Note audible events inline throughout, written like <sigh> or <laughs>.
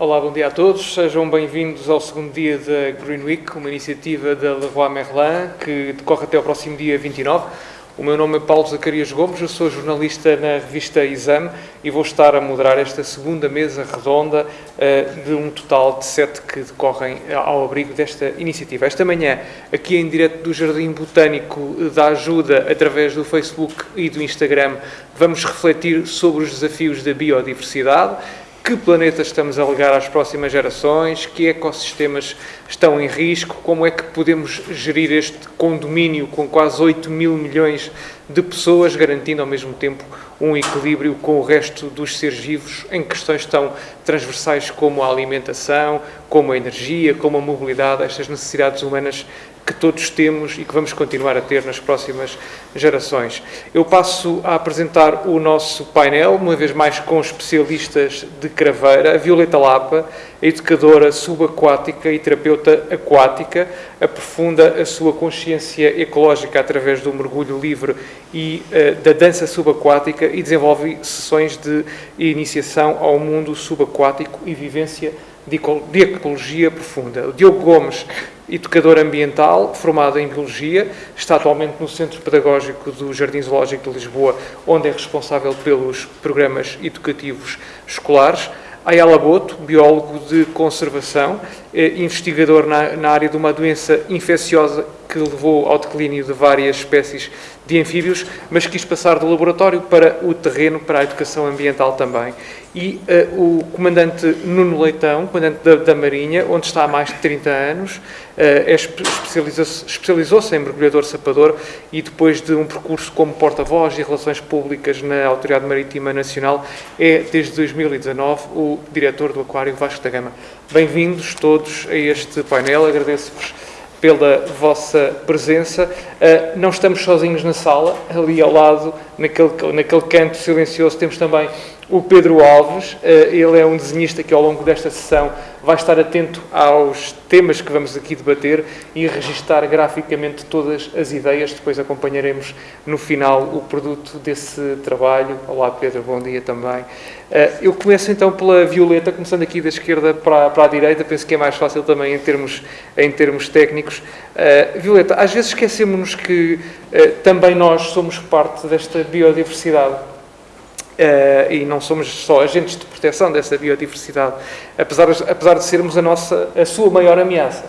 Olá, bom dia a todos. Sejam bem-vindos ao segundo dia da Green Week, uma iniciativa da Leroy Merlin que decorre até ao próximo dia 29. O meu nome é Paulo Zacarias Gomes, eu sou jornalista na revista Exame e vou estar a moderar esta segunda mesa redonda uh, de um total de sete que decorrem ao abrigo desta iniciativa. Esta manhã, aqui em direto do Jardim Botânico da Ajuda, através do Facebook e do Instagram, vamos refletir sobre os desafios da biodiversidade que planeta estamos a legar às próximas gerações, que ecossistemas estão em risco, como é que podemos gerir este condomínio com quase 8 mil milhões de pessoas, garantindo ao mesmo tempo um equilíbrio com o resto dos seres vivos em questões tão transversais como a alimentação, como a energia, como a mobilidade, estas necessidades humanas que todos temos e que vamos continuar a ter nas próximas gerações. Eu passo a apresentar o nosso painel, uma vez mais com especialistas de craveira, a Violeta Lapa, a educadora subaquática e terapeuta aquática, aprofunda a sua consciência ecológica através do mergulho livre e uh, da dança subaquática e desenvolve sessões de iniciação ao mundo subaquático e vivência de ecologia profunda. O Diogo Gomes educador ambiental, formado em Biologia, está atualmente no Centro Pedagógico do Jardim Zoológico de Lisboa, onde é responsável pelos programas educativos escolares. Ayala Boto, biólogo de conservação, eh, investigador na, na, área de uma doença infecciosa que levou ao declínio de várias espécies de anfíbios, mas quis passar do laboratório para o terreno, para a educação ambiental também. E uh, o comandante Nuno Leitão, comandante da, da, Marinha, onde está há mais de 30 anos, uh, é, especializou-se especializou em mergulhador sapador e depois de um percurso como porta-voz e relações públicas na Autoridade Marítima Nacional, é desde 2019 o diretor do Aquário Vasco da Gama. Bem-vindos todos a este painel, agradeço-vos pela vossa presença. Uh, não estamos sozinhos na sala, ali ao lado, naquele, naquele canto silencioso, temos também o Pedro Alves. Uh, ele é um desenhista que, ao longo desta sessão, vai estar atento aos temas que vamos aqui debater e registar graficamente todas as ideias. Depois acompanharemos no final o produto desse trabalho. Olá, Pedro, bom dia também. Uh, eu começo então pela Violeta, começando aqui da esquerda para, para a direita, penso que é mais fácil também em termos, em termos técnicos. Uh, Violeta, às vezes esquecemos que uh, também nós somos parte desta biodiversidade. Uh, e não somos só agentes de proteção dessa biodiversidade, apesar, apesar de sermos a, nossa, a sua maior ameaça.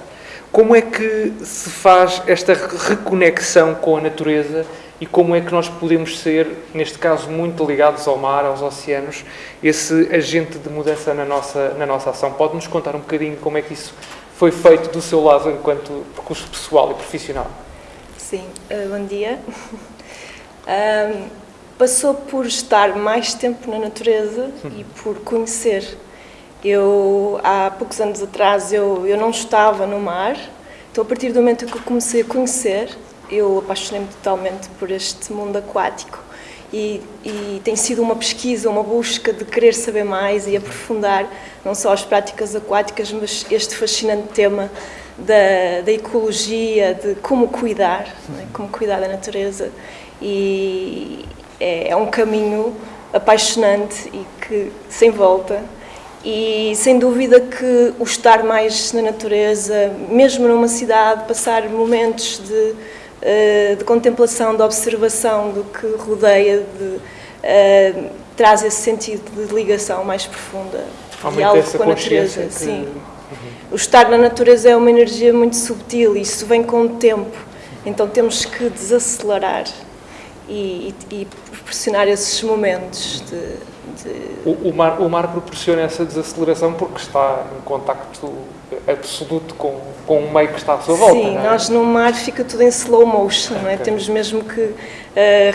Como é que se faz esta reconexão com a natureza e como é que nós podemos ser, neste caso, muito ligados ao mar, aos oceanos, esse agente de mudança na nossa, na nossa ação? Pode-nos contar um bocadinho como é que isso foi feito do seu lado enquanto percurso pessoal e profissional? Sim, uh, bom dia. <laughs> um, passou por estar mais tempo na natureza e por conhecer. Eu, há poucos anos atrás, eu, eu não estava no mar, então a partir do momento que eu comecei a conhecer, eu apaixonei-me totalmente por este mundo aquático. E, e, tem sido uma pesquisa, uma busca de querer saber mais e aprofundar não só as práticas aquáticas, mas este fascinante tema da, da ecologia, de como cuidar, né? como cuidar da natureza. E, é, é um caminho apaixonante e que sem volta e sem dúvida que o estar mais na natureza, mesmo numa cidade, passar momentos de, uh, de contemplação, de observação do que rodeia, de, uh, traz esse sentido de ligação mais profunda, diálogo com a natureza. Que... Sim. Uhum. O estar na natureza é uma energia muito subtil e isso vem com o tempo, então temos que desacelerar e, e, e proporcionar esses momentos de... de... O, o, mar, o mar proporciona essa desaceleração porque está em contacto absoluto com, com o meio que está à sua volta. Sim, é? nós no mar fica tudo em slow motion, é? Temos mesmo que uh,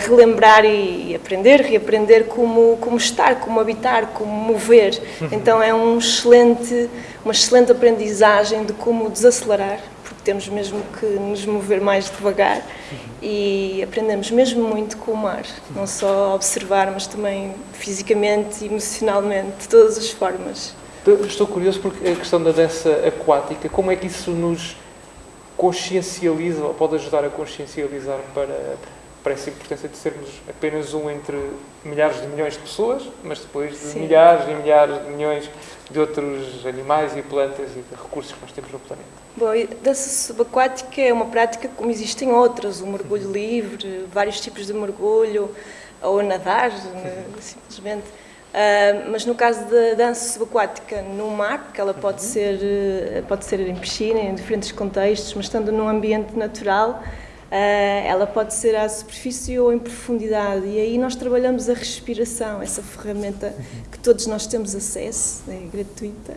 relembrar e aprender, reaprender como, como estar, como habitar, como mover. Uhum. Então é um excelente, uma excelente aprendizagem de como desacelerar temos mesmo que nos mover mais devagar e aprendemos mesmo muito com o mar, não só observar, mas também fisicamente, emocionalmente, de todas as formas. Estou curioso porque a questão da dança aquática, como é que isso nos consciencializa, ou pode ajudar a consciencializar para, para essa importância de sermos apenas um entre milhares de milhões de pessoas, mas depois de Sim. milhares e milhares de milhões de outros animais e plantas e de recursos que nós temos no planeta. Bom, a dança subaquática é uma prática como existem outras, o mergulho livre, vários tipos de mergulho, ou nadar, <laughs> né, simplesmente. Uh, mas no caso da dança subaquática no mar, que ela pode uhum. ser, eh, pode ser em piscina, em diferentes contextos, mas estando num ambiente natural, ela pode ser à superfície ou em profundidade. E aí nós trabalhamos a respiração, essa ferramenta que todos nós temos acesso, é gratuita.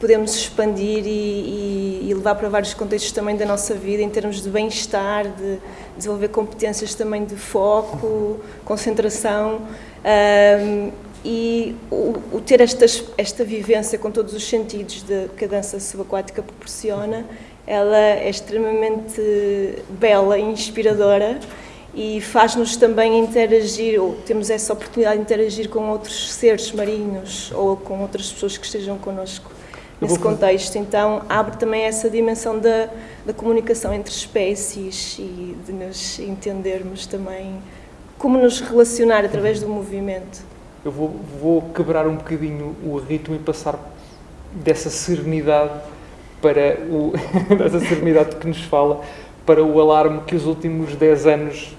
Podemos expandir e, e, e levar para vários contextos também da nossa vida, em termos de bem-estar, de desenvolver competências também de foco, concentração. Uh, e o, o ter estas, esta vivência com todos os sentidos de, que a dança subaquática proporciona, ela é extremamente bela e inspiradora e faz-nos também interagir, ou temos essa oportunidade de interagir com outros seres marinhos ou com outras pessoas que estejam connosco nesse contexto. Então, abre também essa dimensão da, da comunicação entre espécies e de nos entendermos também como nos relacionar através do movimento eu vou, vou quebrar um bocadinho o ritmo e passar dessa serenidade para o <laughs> dessa serenidade que nos fala para o alarme que os últimos 10 anos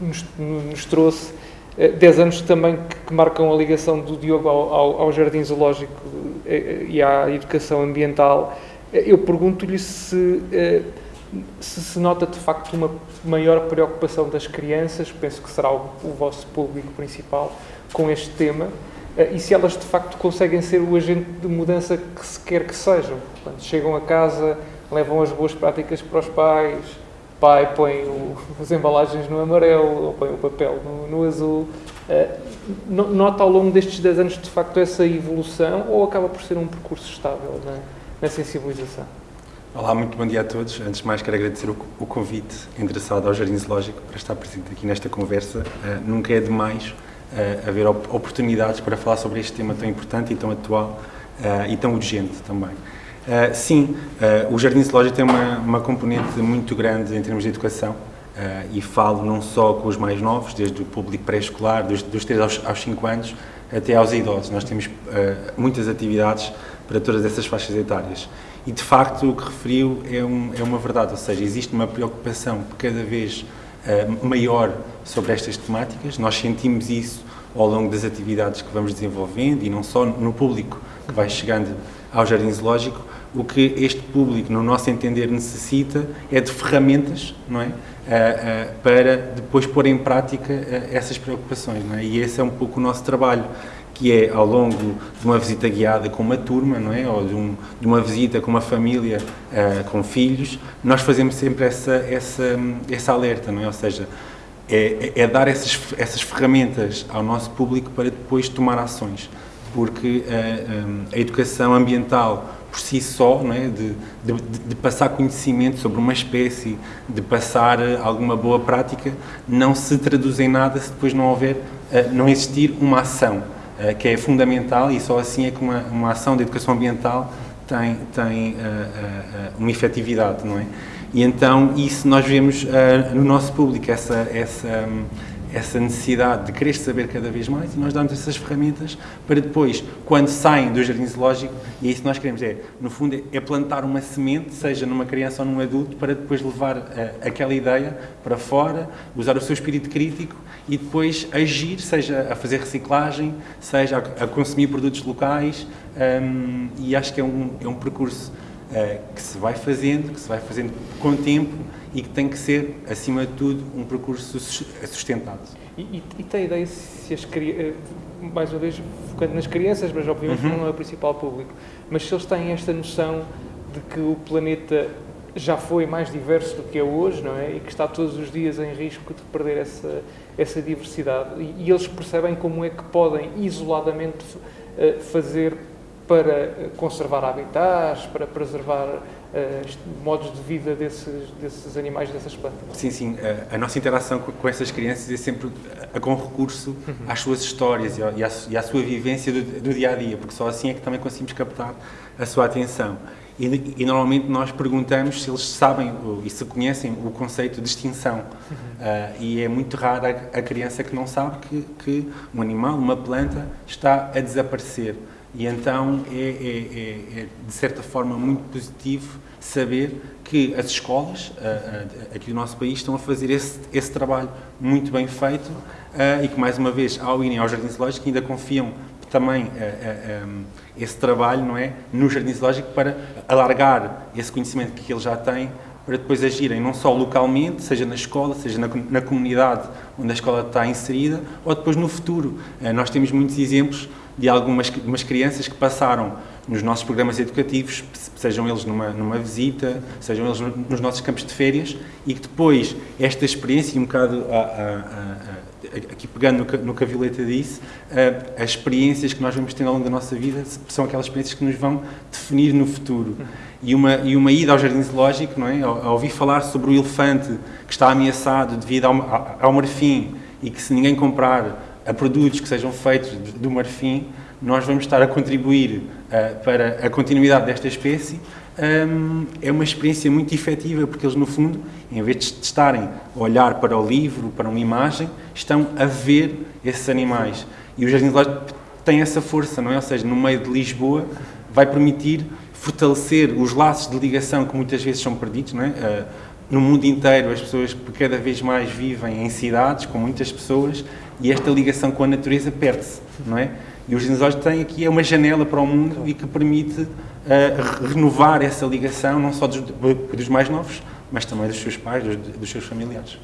nos, nos trouxe. 10 eh, anos também que, que, marcam a ligação do Diogo ao, ao, ao jardim zoológico eh, e à educação ambiental. Eh, eu pergunto-lhe se, se se nota de facto uma maior preocupação das crianças penso que será o, o vosso público principal com este tema. eh, e se elas de facto conseguem ser o agente de mudança que se quer que sejam. Quando chegam a casa, levam as boas práticas para os pais, pai põe o, <laughs> as embalagens no amarelo ou põe o papel no, no azul. Uh, nota ao longo destes 10 anos de facto essa evolução ou acaba por ser um percurso estável na, na sensibilização? Olá, muito bom dia a todos. Antes de mais, quero agradecer o, o convite endereçado ao Jardim Zoológico para estar presente aqui nesta conversa. Uh, nunca é demais uh, haver op oportunidades para falar sobre este tema tão importante e tão atual uh, e tão urgente também. Uh, sim, o Jardim Zoológico tem uma, uma componente muito grande em termos de educação e falo não só com os mais novos, desde o público pré-escolar, dos, dos 3 aos, aos 5 anos, até aos idosos. Nós temos muitas atividades para todas essas faixas etárias. E, de facto, o que referiu é, um, é uma verdade, ou seja, existe uma preocupação cada vez uh, maior sobre estas temáticas. Nós sentimos isso ao longo das atividades que vamos desenvolvendo e não só no público que vai chegando ao Jardim Zoológico. O que este público, no nosso entender, necessita é de ferramentas, não é? Uh, uh, para depois pôr em prática essas preocupações, não é? E esse é um pouco o nosso trabalho que é ao longo de uma visita guiada com uma turma, não é? Ou de, um, de uma visita com uma família uh, com filhos, nós fazemos sempre essa, essa, essa alerta, não é? Ou seja, é, é, dar essas, essas ferramentas ao nosso público para depois tomar ações, porque uh, eh, um, a educação ambiental por si só, é? De, de, de, passar conhecimento sobre uma espécie, de passar alguma boa prática, não se traduz em nada se depois não houver, não existir uma ação. Eh, que é fundamental e só assim é que uma, uma ação de educação ambiental tem, tem uh, uh, uma efetividade, não é? E então isso nós vemos no nosso público, essa, essa, um, essa necessidade de querer saber cada vez mais e nós damos essas ferramentas para depois, quando saem do jardim zoológico, e é isso que nós queremos, é, no fundo, é plantar uma semente, seja numa criança ou num adulto, para depois levar uh, aquela ideia para fora, usar o seu espírito crítico e depois agir, seja a fazer reciclagem, seja a, a consumir produtos locais, um, e acho que é um, é um percurso uh, que se vai fazendo, que se vai fazendo com o tempo e que tem que ser, acima de tudo, um percurso sustentado. E, e, tem ideia se as crianças, eh, mais uma vez focando nas crianças, mas obviamente uhum. não é o principal público, mas se eles têm esta noção de que o planeta já foi mais diverso do que é hoje, não é? E que está todos os dias em risco de perder essa, essa diversidade. E, e eles percebem como é que podem isoladamente uh, fazer para eh, conservar habitats, para preservar uh, modos de vida desses, desses animais, dessas plantas. Sim, sim. A, a nossa interação com, com, essas crianças é sempre com recurso uhum. às suas histórias e, à, e à sua vivência do, do, dia a dia, porque só assim é que também conseguimos captar a sua atenção. E, e normalmente nós perguntamos se eles sabem e se conhecem o conceito de extinção. Uhum. Uh, e é muito raro a, a criança que não sabe que, que um animal, uma planta, está a desaparecer. E então é, é, é, é de certa forma muito positivo saber que as escolas aqui do nosso país estão a fazer esse, esse trabalho muito bem feito e que, mais uma vez, ao irem ao Jardim Zoológico, ainda confiam também esse trabalho não é, no Jardim Zoológico para alargar esse conhecimento que ele já tem para depois agirem não só localmente, seja na escola, seja na, na comunidade onde a escola está inserida, ou depois no futuro. Nós temos muitos exemplos de algumas umas crianças que passaram nos nossos programas educativos, sejam eles numa, numa visita, sejam eles nos nossos campos de férias, e que depois esta experiência, um bocado a, a, a, aqui pegando no no que a Violeta disse, as experiências que nós vamos tendo ao longo da nossa vida são aquelas experiências que nos vão definir no futuro. E uma, e uma ida ao jardim zoológico, não é? ao, ao ouvir falar sobre o elefante que está ameaçado devido ao, ao marfim e que se ninguém comprar a produtos que sejam feitos do marfim, nós vamos estar a contribuir uh, para a continuidade desta espécie, um, é uma experiência muito efetiva, porque eles, no fundo, em vez de estarem a olhar para o livro, para uma imagem, estão a ver esses animais. E o Jardim Zoológico tem essa força, não é? Ou seja, no meio de Lisboa, vai permitir fortalecer os laços de ligação que muitas vezes são perdidos, não é? Uh, no mundo inteiro, as pessoas cada vez mais vivem em cidades, com muitas pessoas, e esta ligação com a natureza perde-se, não é? E os dinossauros têm aqui uma janela para o mundo e que permite uh, renovar essa ligação, não só dos, dos, mais novos, mas também dos seus pais, dos, dos seus familiares.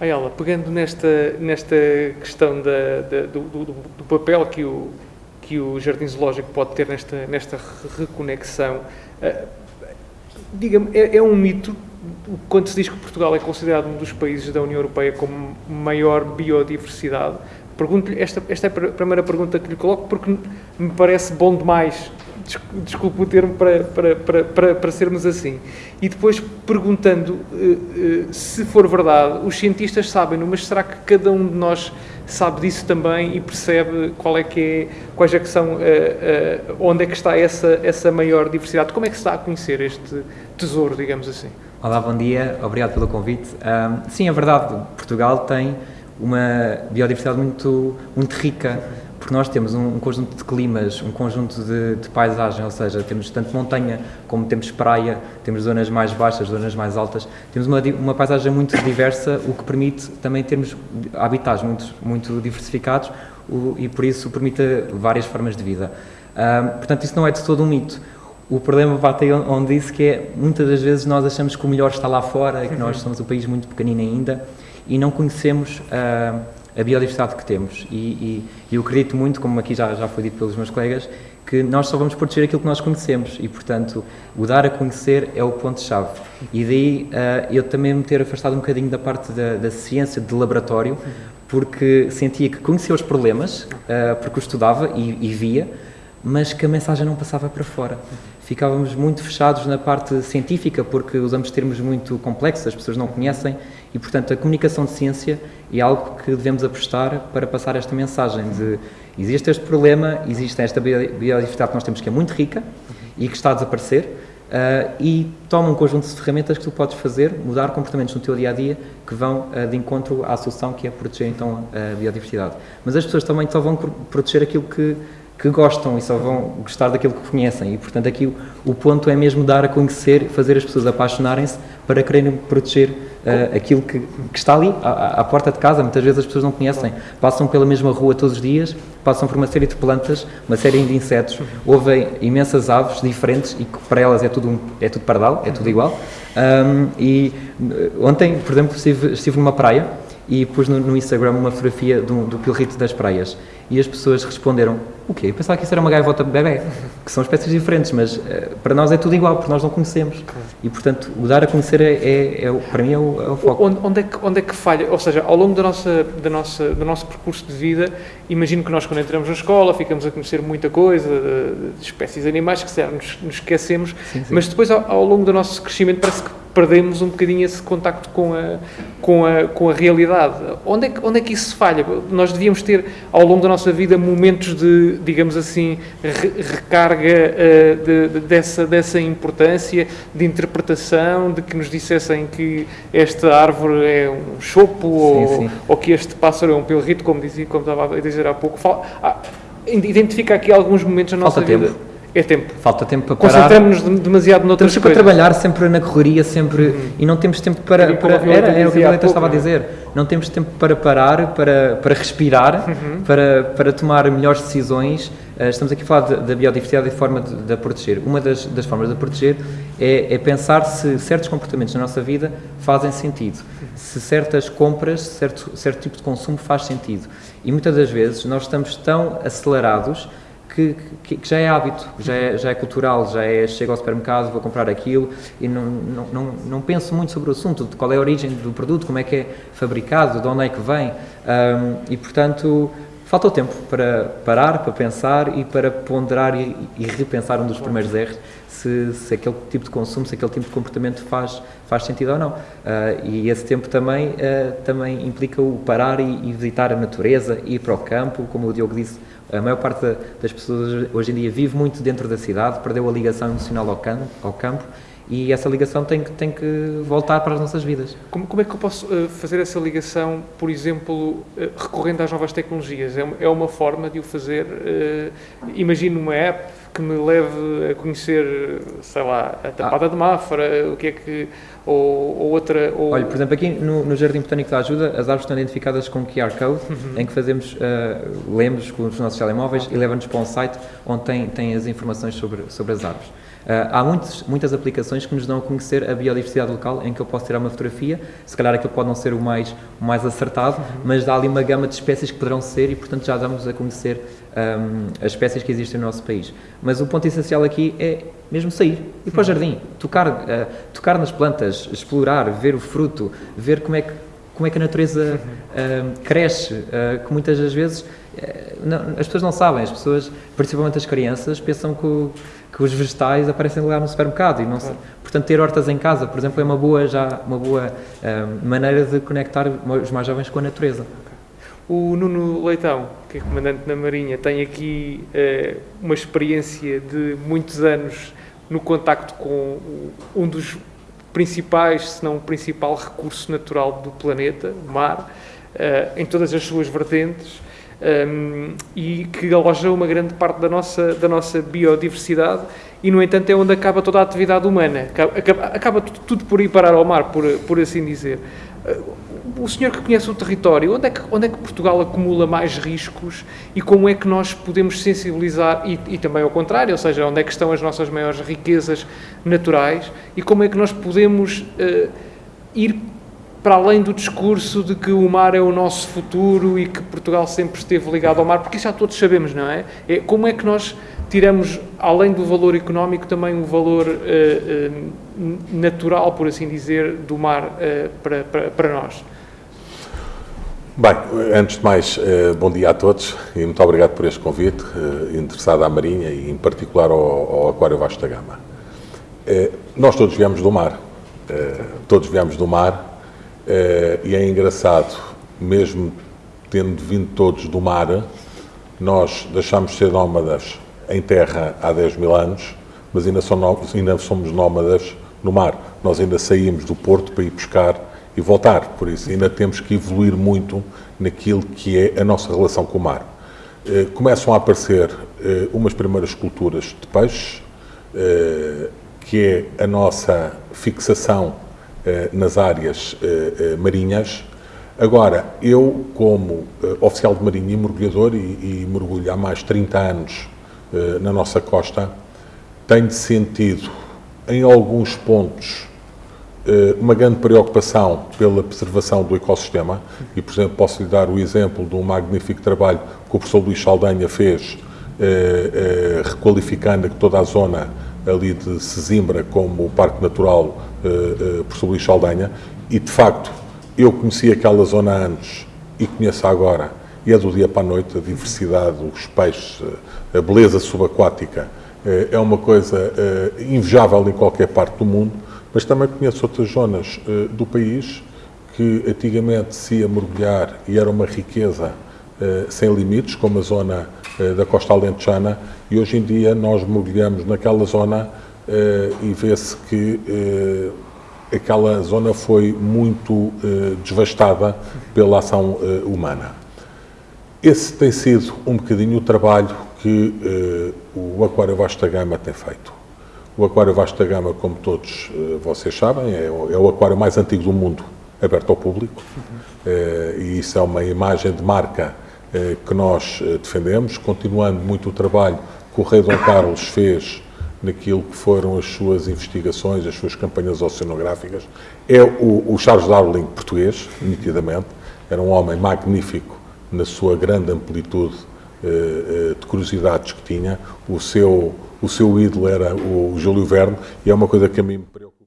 Ayala, pegando nesta, nesta questão da, da, do, do, do, papel que o, que o Jardim Zoológico pode ter nesta, nesta reconexão, uh, diga-me, é, é um mito quando se diz que Portugal é considerado um dos países da União Europeia com maior biodiversidade, pergunto-lhe, esta, esta é a primeira pergunta que lhe coloco, porque me parece bom demais, desculpe o termo, para, para, para, para, para sermos assim. E depois perguntando uh, uh, se for verdade, os cientistas sabem, mas será que cada um de nós sabe disso também e percebe qual é que é, quais é que são, uh, onde é que está essa, essa maior diversidade? Como é que se está a conhecer este tesouro, digamos assim? Olá, bom dia, obrigado pelo convite. Um, sim, é verdade, Portugal tem uma biodiversidade muito, muito rica, porque nós temos um, um conjunto de climas, um conjunto de, de, paisagem, ou seja, temos tanto montanha como temos praia, temos zonas mais baixas, zonas mais altas, temos uma, uma paisagem muito diversa, o que permite também termos habitats muito, muito diversificados o, e por isso permite várias formas de vida. Um, portanto, isso não é de todo um mito. O problema bate aí onde disse que é, muitas das vezes nós achamos que o melhor está lá fora e que nós somos um país muito pequenino ainda e não conhecemos uh, a biodiversidade que temos. E, e, e, eu acredito muito, como aqui já, já foi dito pelos meus colegas, que nós só vamos proteger aquilo que nós conhecemos e, portanto, o dar a conhecer é o ponto-chave. E daí uh, eu também me ter afastado um bocadinho da parte da, da ciência de laboratório, porque sentia que conhecia os problemas, uh, porque os estudava e, e via, mas que a mensagem não passava para fora ficávamos muito fechados na parte científica, porque usamos termos muito complexos, as pessoas não conhecem, e, portanto, a comunicação de ciência é algo que devemos apostar para passar esta mensagem de existe este problema, existe esta biodiversidade que nós temos que é muito rica e que está a desaparecer, uh, e toma um conjunto de ferramentas que tu podes fazer, mudar comportamentos no teu dia-a-dia -dia, que vão uh, de encontro à solução que é proteger, então, a biodiversidade. Mas as pessoas também só vão proteger aquilo que que gostam e só vão gostar daquilo que conhecem. E, portanto, aqui o, o ponto é mesmo dar a conhecer, fazer as pessoas apaixonarem-se para quererem proteger uh, aquilo que, que, está ali, à, à, porta de casa. Muitas vezes as pessoas não conhecem, passam pela mesma rua todos os dias, passam por uma série de plantas, uma série de insetos, ouvem imensas aves diferentes e que para elas é tudo, um, é tudo pardal, é tudo igual. Um, e eh, ontem, por exemplo, estive, estive numa praia e pus no, no Instagram uma fotografia do, do pilrito das praias e as pessoas responderam, o quê? Eu pensava que isso era uma gaivota bebê, que são espécies diferentes, mas uh, para nós é tudo igual, porque nós não conhecemos. E, portanto, o dar a conhecer é, é, é para mim é o, é o foco. Onde, onde, é que, onde é que falha? Ou seja, ao longo da nossa, da nossa, do nosso percurso de vida, imagino que nós quando entramos na escola ficamos a conhecer muita coisa, de, de espécies animais, que se nos, nos esquecemos, sim, sim. mas depois ao, ao longo do nosso crescimento parece que perdemos um bocadinho esse contacto com a, com a, com a realidade. Onde é, que, onde é que isso falha? Nós devíamos ter, ao longo da nossa vida, momentos de, digamos assim, re, recarga uh, de, de, dessa, dessa importância, de interpretação, de que nos dissessem que esta árvore é um chopo sim, ou, sim. ou que este pássaro é um pilrito, como, dizia, como estava a dizer há pouco. Fala, ah, identifica aqui alguns momentos na nossa Falta vida. tempo. É tempo. Falta tempo para parar. Concentramos-nos demasiado noutras Estamos sempre coisas. a trabalhar, sempre na correria, sempre e não temos tempo para. Era para era, era o que a Violeta estava a pouco, dizer. Não temos tempo para parar, para, para respirar, para, para tomar melhores decisões. Eh, Estamos aqui a falar da biodiversidade e forma de, de a proteger. Uma das, das formas de a proteger é, é pensar se certos comportamentos na nossa vida fazem sentido, se certas compras, certo, certo tipo de consumo faz sentido. E muitas das vezes nós estamos tão acelerados que, que- que já é hábito, já é, já é cultural, já é chego ao supermercado, vou comprar aquilo e não, não, não, não penso muito sobre o assunto, de qual é a origem do produto, como é que é fabricado, de onde é que vem. Ahm, e, portanto, falta o tempo para parar, para pensar e para ponderar e, e repensar um dos primeiros erros, se, se aquele tipo de consumo, se aquele tipo de comportamento faz, faz sentido ou não. Ah, e esse tempo também, ah, também implica o parar e, e visitar a natureza, ir para o campo, como o Diogo disse, a maior parte da- das pessoas hoje- em dia vive muito dentro da cidade, perdeu a ligação emocional ao campo, ao campo e essa ligação tem que, tem que voltar para as nossas vidas. Como, como é que eu posso eh, fazer essa ligação, por exemplo, eh, recorrendo às novas tecnologias? É, uma- é uma forma de o fazer. eh, imagino uma app que me leve a conhecer, sei lá, a tapada de Mafra, o que é que. Ou, ou outra. Ou, Olha, por exemplo, aqui no, no Jardim Botânico da Ajuda, as árvores estão identificadas com QR Code, Uhum. em que fazemos, ah, lemos com os nossos telemóveis e leva-nos para um site onde tem, tem as informações sobre, sobre as árvores. Ah, há muitos, muitas aplicações que nos dão a conhecer a biodiversidade local, em que eu posso tirar uma fotografia, se calhar aquilo pode não ser o mais, o mais acertado, mas dá ali uma gama de espécies que poderão ser e, portanto, já damos a conhecer ahm, as espécies que existem no nosso país. Mas o ponto essencial aqui é mesmo sair, ir para o jardim, tocar, ah, tocar nas plantas, explorar, ver o fruto, ver como é que, como é que a natureza ah, cresce, ah, que muitas das vezes eh, não- as pessoas não sabem, as pessoas, principalmente as crianças, pensam que, o- que os vegetais aparecem lá no supermercado e não se- portanto ter hortas em casa, por exemplo, é uma boa já uma boa ah, maneira de conectar os mais jovens com a natureza. O Nuno Leitão, que é comandante na Marinha, tem aqui eh, uma experiência de muitos anos no contacto com um dos principais, se não o principal recurso natural do planeta, o mar, eh, em todas as suas vertentes, um, e que aloja uma grande parte da nossa, da nossa biodiversidade e, no entanto, é onde acaba toda a atividade humana. Acaba, acaba, tudo, por ir parar ao mar, por, por assim dizer. Uh, O senhor que conhece o território, onde é que, onde é que Portugal acumula mais riscos e como é que nós podemos sensibilizar, e, e também ao contrário, ou seja, onde é que estão as nossas maiores riquezas naturais e como é que nós podemos uh, ir para além do discurso de que o mar é o nosso futuro e que Portugal sempre esteve ligado ao mar, porque isso já todos sabemos, não é? é como é que nós tiramos, além do valor económico, também o valor uh, uh, natural, por assim dizer, do mar uh, para, para, para, nós? Bem, antes de mais, bom dia a todos e muito obrigado por este convite, interessado à Marinha e em particular ao, ao Aquário da Gama. Nós todos viemos do mar, todos viemos do mar, e é engraçado, mesmo tendo vindo todos do mar, nós deixámos de ser nómadas em terra há 10 mil anos, mas ainda, somos, ainda somos nómadas no mar. Nós ainda saímos do porto para ir pescar e voltar, por isso ainda temos que evoluir muito naquilo que é a nossa relação com o mar. Uh, começam a aparecer uh, umas primeiras culturas de peixes, que é a nossa fixação nas áreas marinhas. Agora, eu, como oficial de marinha e mergulhador, e, e mergulho há mais de 30 anos na nossa costa, tenho sentido, em alguns pontos, uma grande preocupação pela preservação do ecossistema e, por exemplo, posso lhe dar o exemplo de um magnífico trabalho que o professor Luís Saldanha fez, requalificando toda a zona ali de Sesimbra como o Parque Natural uh, uh, por Luís Saldanha e de facto eu conheci aquela zona antes e conheço agora e é do dia para a noite a diversidade, os peixes, a beleza subaquática. Uh, é uma coisa invejável em qualquer parte do mundo, mas também conheço outras zonas do país que antigamente se ia mergulhar e era uma riqueza sem limites, como a zona da costa alentejana, e hoje em dia nós mergulhamos naquela zona uh, e vê-se que uh, aquela zona foi muito devastada pela ação humana. esse tem sido um bocadinho o trabalho que o Aquário Vasta Gama tem feito. O Aquário Vasta Gama, como todos vocês sabem, é o, é o, aquário mais antigo do mundo aberto ao público uhum. uh, e isso é uma imagem de marca que nós defendemos, continuando muito o trabalho que o Rei Dom Carlos fez naquilo que foram as suas investigações, as suas campanhas oceanográficas. É o, o Charles Darwin português, nitidamente, era um homem magnífico na sua grande amplitude eh, eh, de curiosidades que tinha. O seu, o seu ídolo era o Júlio Verne e é uma coisa que a mim me preocupa.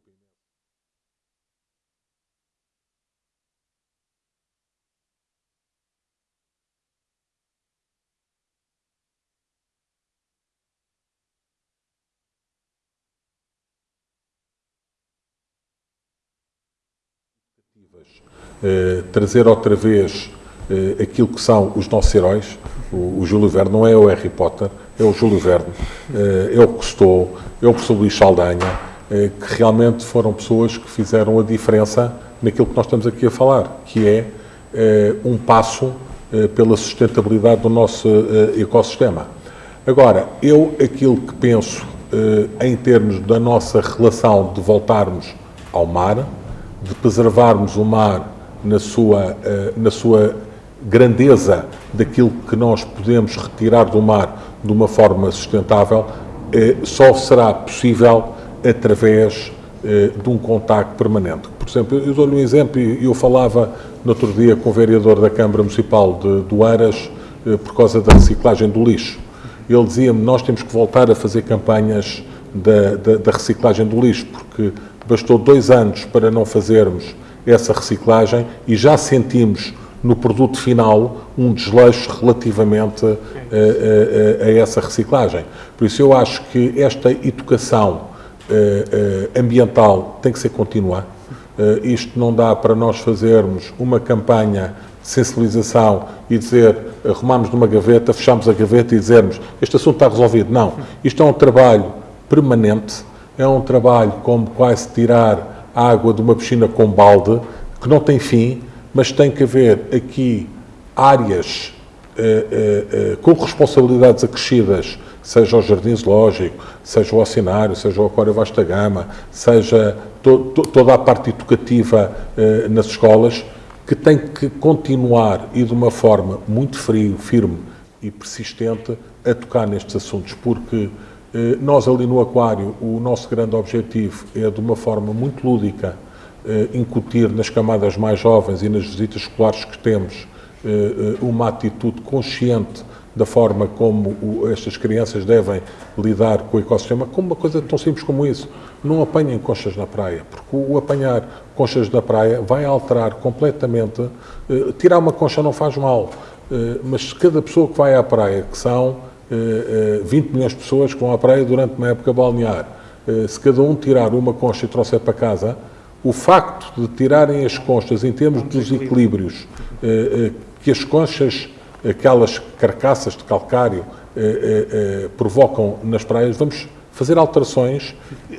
Uh, trazer outra vez uh, aquilo que são os nossos heróis. O, o, Júlio Verne não é o Harry Potter, é o Júlio Verne, uh, é o Cousteau, é o professor Luís Saldanha, que realmente foram pessoas que fizeram a diferença naquilo que nós estamos aqui a falar, que é um passo pela sustentabilidade do nosso ecossistema. Agora, eu aquilo que penso em termos da nossa relação de voltarmos ao mar, de preservarmos o mar na sua, eh, na sua grandeza daquilo que nós podemos retirar do mar de uma forma sustentável, eh, só será possível através eh, de um contacto permanente. Por exemplo, eu dou-lhe um exemplo, eu falava no outro dia com o vereador da Câmara Municipal de, do Aras por causa da reciclagem do lixo. Ele dizia-me, nós temos que voltar a fazer campanhas da, da, da reciclagem do lixo, porque bastou dois anos para não fazermos essa reciclagem e já sentimos no produto final um desleixo relativamente a, a, a, a essa reciclagem. Por isso eu acho que esta educação uh, uh, ambiental tem que ser contínua. Uh, isto não dá para nós fazermos uma campanha de sensibilização e dizer, arrumamos numa gaveta, fechamos a gaveta e dizermos este assunto está resolvido. Não. Isto é um trabalho permanente, é um trabalho como quase tirar água de uma piscina com balde, que não tem fim, mas tem que haver aqui áreas eh, eh, eh, com responsabilidades acrescidas, seja o Jardim Zoológico, seja o Oceanário, seja o Aquário Vasta Gama, seja to, to, toda a parte educativa nas escolas, que tem que continuar e de uma forma muito frio, firme e persistente a tocar nestes assuntos, porque nós ali no Aquário, o nosso grande objetivo é de uma forma muito lúdica eh, incutir nas camadas mais jovens e nas visitas escolares que temos eh, uma atitude consciente da forma como estas crianças devem lidar com o ecossistema, como uma coisa tão simples como isso. Não apanhem conchas na praia, porque o apanhar conchas na praia vai alterar completamente. Tirar uma concha não faz mal, mas cada pessoa que vai à praia, que são 20 milhões de pessoas que vão à praia durante uma época balnear. Eh, se cada um tirar uma concha e trouxer para casa, o facto de tirarem as conchas em termos dos equilíbrios eh, eh, que as conchas, aquelas carcaças de calcário, provocam nas praias, vamos fazer alterações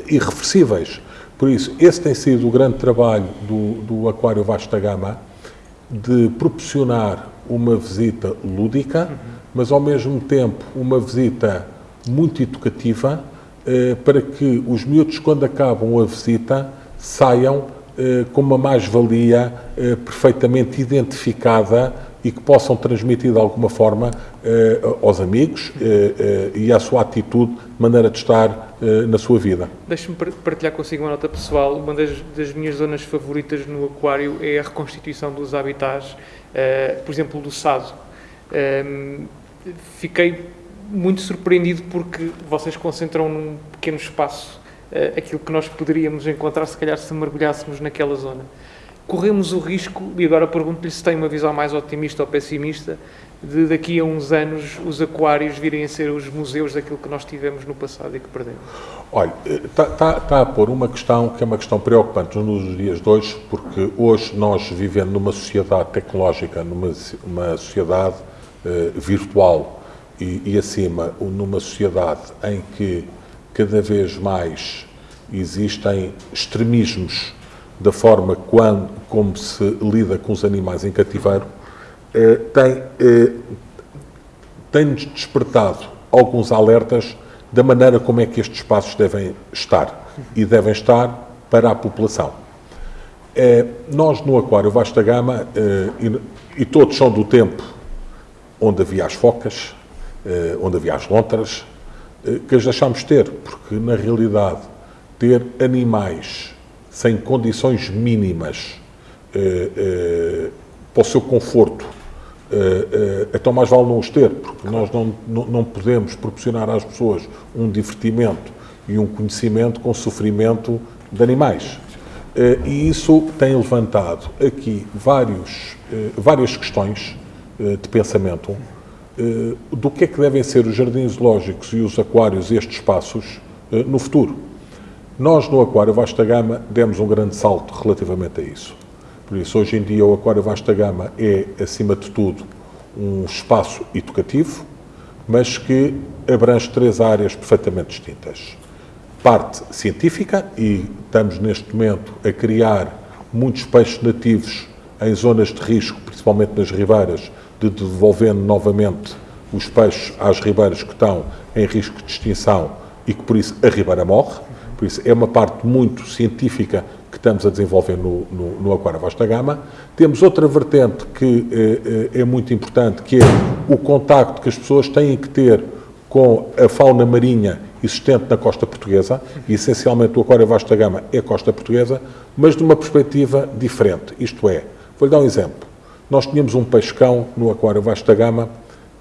irreversíveis. Por isso, esse tem sido o grande trabalho do, do Aquário Vasta Gama, de proporcionar uma visita lúdica, mas ao mesmo tempo uma visita muito educativa eh, para que os miúdos, quando acabam a visita, saiam eh, com uma mais-valia eh, perfeitamente identificada e que possam transmitir de alguma forma aos amigos e à sua atitude, maneira de estar na sua vida. Deixe-me partilhar consigo uma nota pessoal. Uma das, das, minhas zonas favoritas no aquário é a reconstituição dos habitats, por exemplo, do Sado fiquei muito surpreendido porque vocês concentram num pequeno espaço uh, aquilo que nós poderíamos encontrar se calhar se mergulhássemos naquela zona. Corremos o risco, e agora pergunto-lhe se tem uma visão mais otimista ou pessimista, de daqui a uns anos os aquários virem a ser os museus daquilo que nós tivemos no passado e que perdemos? Olha, está tá, tá a pôr uma questão que é uma questão preocupante nos dias de hoje, porque hoje nós vivendo numa sociedade tecnológica, numa uma sociedade virtual, e, e, acima, numa sociedade em que cada vez mais existem extremismos da forma quando, como se lida com os animais em cativeiro, eh, tem, eh, tem-nos despertado alguns alertas da maneira como é que estes espaços devem estar e devem estar para a população. É, nós no Aquário Vasta Gama, e, e, todos são do tempo onde havia as focas, é, onde havia as lontras, que as deixámos ter, porque na realidade ter animais sem condições mínimas para o seu conforto, então mais vale não os ter, porque nós não, não, podemos proporcionar às pessoas um divertimento e um conhecimento com sofrimento de animais. Eh, e isso tem levantado aqui vários, eh, várias questões eh, de pensamento do que é que devem ser os jardins zoológicos e os aquários, estes espaços, no futuro. Nós, no Aquário Vasta Gama, demos um grande salto relativamente a isso. Por isso, hoje em dia, o Aquário Vasta Gama é, acima de tudo, um espaço educativo, mas que abrange três áreas perfeitamente distintas parte científica e estamos neste momento a criar muitos peixes nativos em zonas de risco, principalmente nas ribeiras, de devolvendo novamente os peixes às ribeiras que estão em risco de extinção e que por isso a ribeira morre. Por isso é uma parte muito científica que estamos a desenvolver no, no, no Aquário Vasta Gama. Temos outra vertente que é, é muito importante, que é o contacto que as pessoas têm que ter com a fauna marinha existente na costa portuguesa, e essencialmente o Aquário Vasta Gama é costa portuguesa, mas de uma perspectiva diferente. Isto é, vou-lhe dar um exemplo. Nós tínhamos um peixão no Aquário Vasta Gama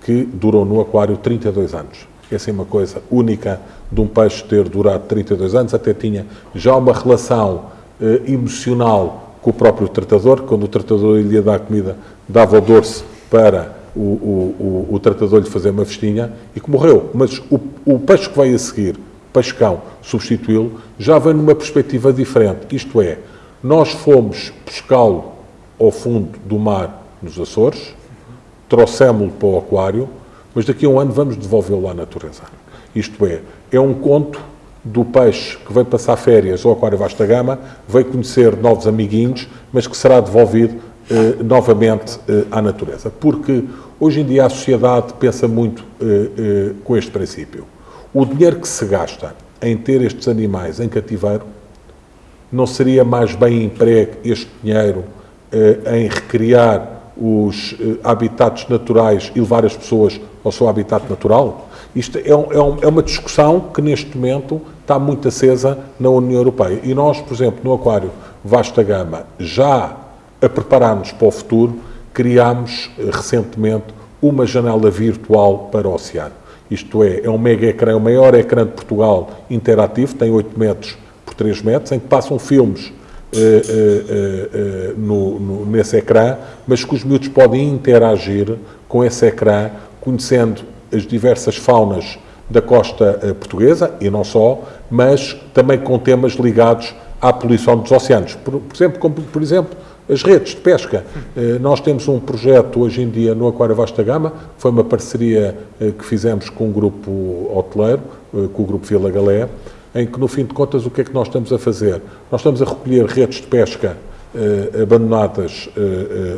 que durou no aquário 32 anos. É uma coisa única de um peixe ter durado 32 anos, até tinha já uma relação eh, emocional com o próprio tratador, quando o tratador lhe ia dar comida, dava o dorso para o, o, o, o tratador lhe fazer uma festinha e que morreu. Mas o, o peixe que veio a seguir, peixecão, substituí-lo, já vem numa perspectiva diferente. Isto é, nós fomos pescá-lo ao fundo do mar nos Açores, trouxemos-lo para o aquário, mas daqui a um ano vamos devolvê-lo à natureza. Isto é, é um conto do peixe que veio passar férias ao Aquário Vasta Gama, veio conhecer novos amiguinhos, mas que será devolvido eh, novamente eh, à natureza. Porque hoje em dia a sociedade pensa muito eh, com este princípio. O dinheiro que se gasta em ter estes animais em cativeiro não seria mais bem emprego este dinheiro em recriar os habitats naturais e levar as pessoas ao seu habitat natural? Isto é, um, é, um, é, uma discussão que neste momento está muito acesa na União Europeia. E nós, por exemplo, no Aquário Vasta Gama, já a preparar-nos para o futuro, criámos eh, recentemente uma janela virtual para o oceano. Isto é, é um mega ecrã, o maior ecrã de Portugal interativo, tem 8 metros por 3 metros, em que passam filmes eh, eh, no, no, nesse ecrã, mas que os miúdos podem interagir com esse ecrã, conhecendo as diversas faunas da costa portuguesa, e não só, mas também com temas ligados à poluição dos oceanos. Por, por exemplo, como, por exemplo, as redes de pesca. Nós temos um projeto hoje em dia no Aquário Vasta Gama, foi uma parceria que fizemos com um grupo hoteleiro, com o grupo Vila Galé, em que no fim de contas o que é que nós estamos a fazer? Nós estamos a recolher redes de pesca abandonadas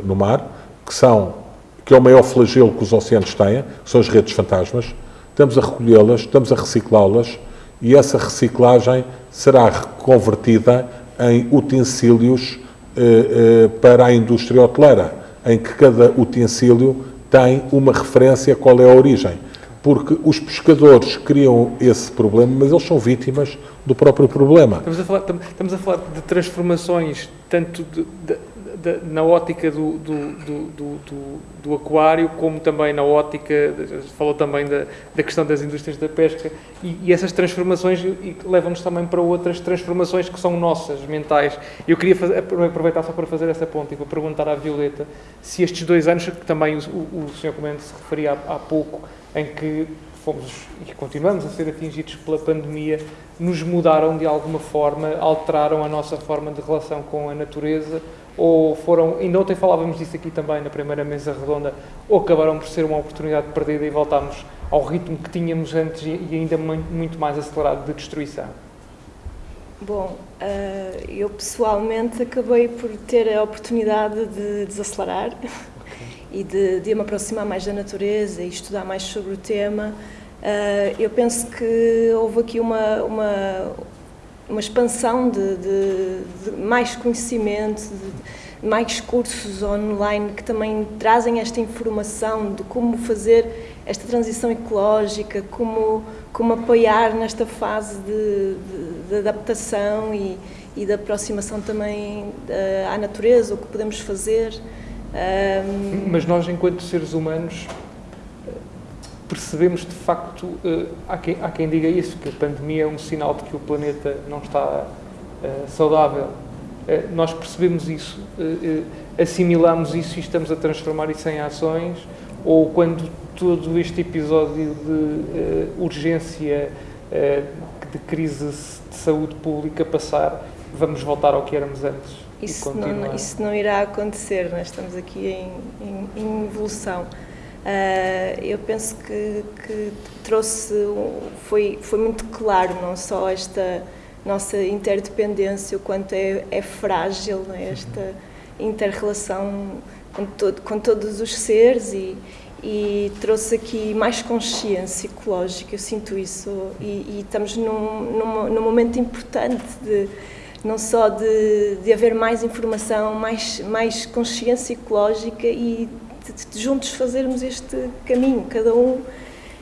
no mar, que são que é o maior flagelo que os oceanos têm, são as redes fantasmas. Estamos a recolhê-las, estamos a reciclá-las e essa reciclagem será convertida em utensílios eh, eh, para a indústria hoteleira, em que cada utensílio tem uma referência qual é a origem. Porque os pescadores criam esse problema, mas eles são vítimas do próprio problema. Estamos a falar, estamos a falar de transformações tanto de, de da, na ótica do, do, do, do, aquário, como também na ótica, falou também da, da questão das indústrias da pesca, e, e essas transformações levam-nos também para outras transformações que são nossas, mentais. Eu queria fazer, aproveitar só para fazer essa ponta e para perguntar à Violeta se estes dois anos, que também o, o, o Sr. Comandante se referia há, há pouco, em que fomos e continuamos a ser atingidos pela pandemia, nos mudaram de alguma forma, alteraram a nossa forma de relação com a natureza, ou foram, ainda ontem falávamos disso aqui também na primeira mesa redonda, ou acabaram por ser uma oportunidade perdida e voltámos ao ritmo que tínhamos antes e ainda muito mais acelerado de destruição? Bom, uh, eu pessoalmente acabei por ter a oportunidade de desacelerar <laughs> e de, de me aproximar mais da natureza e estudar mais sobre o tema, uh, eu penso que houve aqui uma, uma, uma expansão de, de, de mais conhecimento, de mais cursos online que também trazem esta informação de como fazer esta transição ecológica, como, como apoiar nesta fase de, de, adaptação e, e de aproximação também uh, à natureza, o que podemos fazer. Um... Mas nós, enquanto seres humanos, percebemos de facto, uh, há, quem, há quem diga isso, que a pandemia é um sinal de que o planeta não está uh, saudável. Uh, nós percebemos isso, assimilamos isso e estamos a transformar isso em ações, ou quando todo este episódio de urgência, de crise de saúde pública passar, vamos voltar ao que éramos antes. Isso, não, isso não irá acontecer, nós estamos aqui em, em, em evolução. Uh, eu penso que, que, trouxe, foi, foi muito claro, não só esta nossa interdependência, o quanto é, é frágil é? esta inter-relação com, todo, com todos os seres e, e trouxe aqui mais consciência ecológica, eu sinto isso, e, e estamos num, num, num momento importante de não só de, de haver mais informação, mais, mais consciência ecológica e de, de juntos fazermos este caminho, cada um